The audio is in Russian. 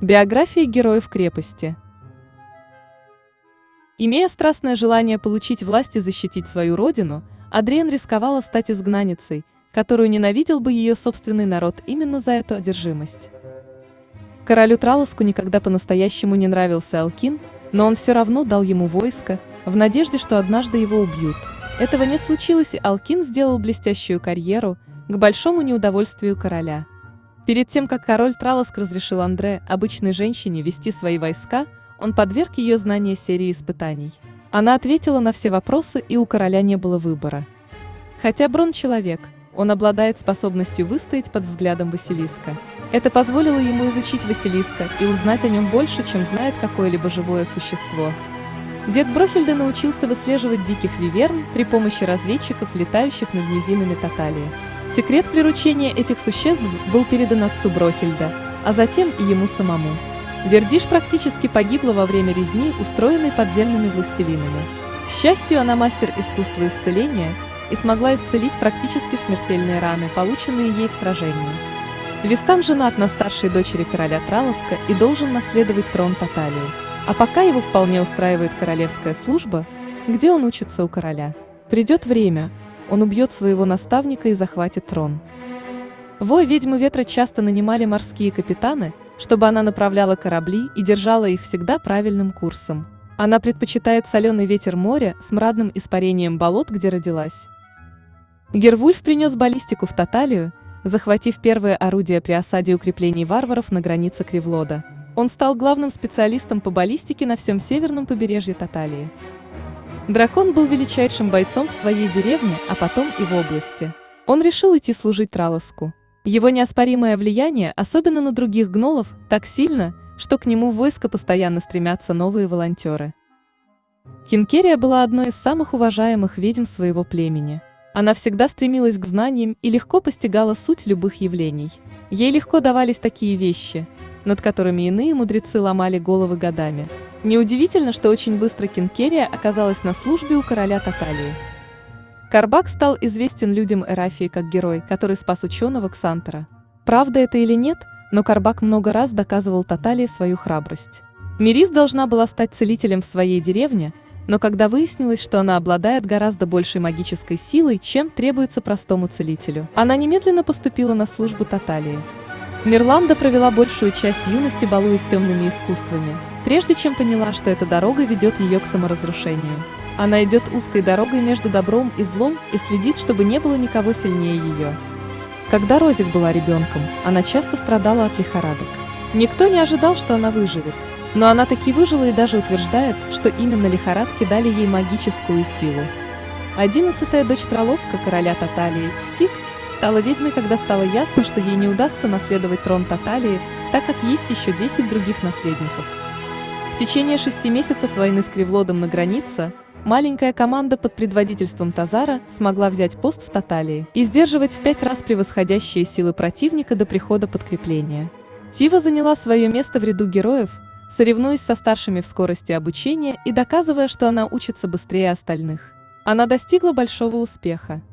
Биография героев крепости. Имея страстное желание получить власть и защитить свою родину, Адриен рисковала стать изгнанницей, которую ненавидел бы ее собственный народ именно за эту одержимость. Королю Тралоску никогда по-настоящему не нравился Алкин, но он все равно дал ему войско, в надежде, что однажды его убьют. Этого не случилось, и Алкин сделал блестящую карьеру, к большому неудовольствию короля. Перед тем, как король Тралоск разрешил Андре, обычной женщине, вести свои войска, он подверг ее знания серии испытаний. Она ответила на все вопросы, и у короля не было выбора. Хотя Брон человек, он обладает способностью выстоять под взглядом Василиска. Это позволило ему изучить Василиска и узнать о нем больше, чем знает какое-либо живое существо. Дед Брохельда научился выслеживать диких виверн при помощи разведчиков, летающих над низинами Таталии. Секрет приручения этих существ был передан отцу Брохельда, а затем и ему самому. Вердиш практически погибла во время резни, устроенной подземными властелинами. К счастью, она мастер искусства исцеления и смогла исцелить практически смертельные раны, полученные ей в сражении. Вистан женат на старшей дочери короля Тралоска и должен наследовать трон Таталии. А пока его вполне устраивает королевская служба, где он учится у короля. Придет время, он убьет своего наставника и захватит трон. Вой ведьмы ветра часто нанимали морские капитаны, чтобы она направляла корабли и держала их всегда правильным курсом. Она предпочитает соленый ветер моря с мрадным испарением болот, где родилась. Гервульф принес баллистику в Таталию, захватив первое орудие при осаде укреплений варваров на границе Кривлода. Он стал главным специалистом по баллистике на всем северном побережье Таталии. Дракон был величайшим бойцом в своей деревне, а потом и в области. Он решил идти служить Тралоску. Его неоспоримое влияние, особенно на других гнолов, так сильно, что к нему в войско постоянно стремятся новые волонтеры. Хинкерия была одной из самых уважаемых ведьм своего племени. Она всегда стремилась к знаниям и легко постигала суть любых явлений. Ей легко давались такие вещи, над которыми иные мудрецы ломали головы годами. Неудивительно, что очень быстро Кинкерия оказалась на службе у короля Таталии. Карбак стал известен людям Эрафии как герой, который спас ученого Ксантера. Правда это или нет, но Карбак много раз доказывал Таталии свою храбрость. Мирис должна была стать целителем в своей деревне, но когда выяснилось, что она обладает гораздо большей магической силой, чем требуется простому целителю, она немедленно поступила на службу Таталии. Мирланда провела большую часть юности балуясь темными искусствами, прежде чем поняла, что эта дорога ведет ее к саморазрушению. Она идет узкой дорогой между добром и злом и следит, чтобы не было никого сильнее ее. Когда Розик была ребенком, она часто страдала от лихорадок. Никто не ожидал, что она выживет, но она таки выжила и даже утверждает, что именно лихорадки дали ей магическую силу. Одиннадцатая дочь Тролоска, короля Таталии, Стик, стала ведьмой, когда стало ясно, что ей не удастся наследовать трон Таталии, так как есть еще 10 других наследников. В течение шести месяцев войны с Кривлодом на границе, маленькая команда под предводительством Тазара смогла взять пост в Таталии и сдерживать в пять раз превосходящие силы противника до прихода подкрепления. Тива заняла свое место в ряду героев, соревнуясь со старшими в скорости обучения и доказывая, что она учится быстрее остальных. Она достигла большого успеха.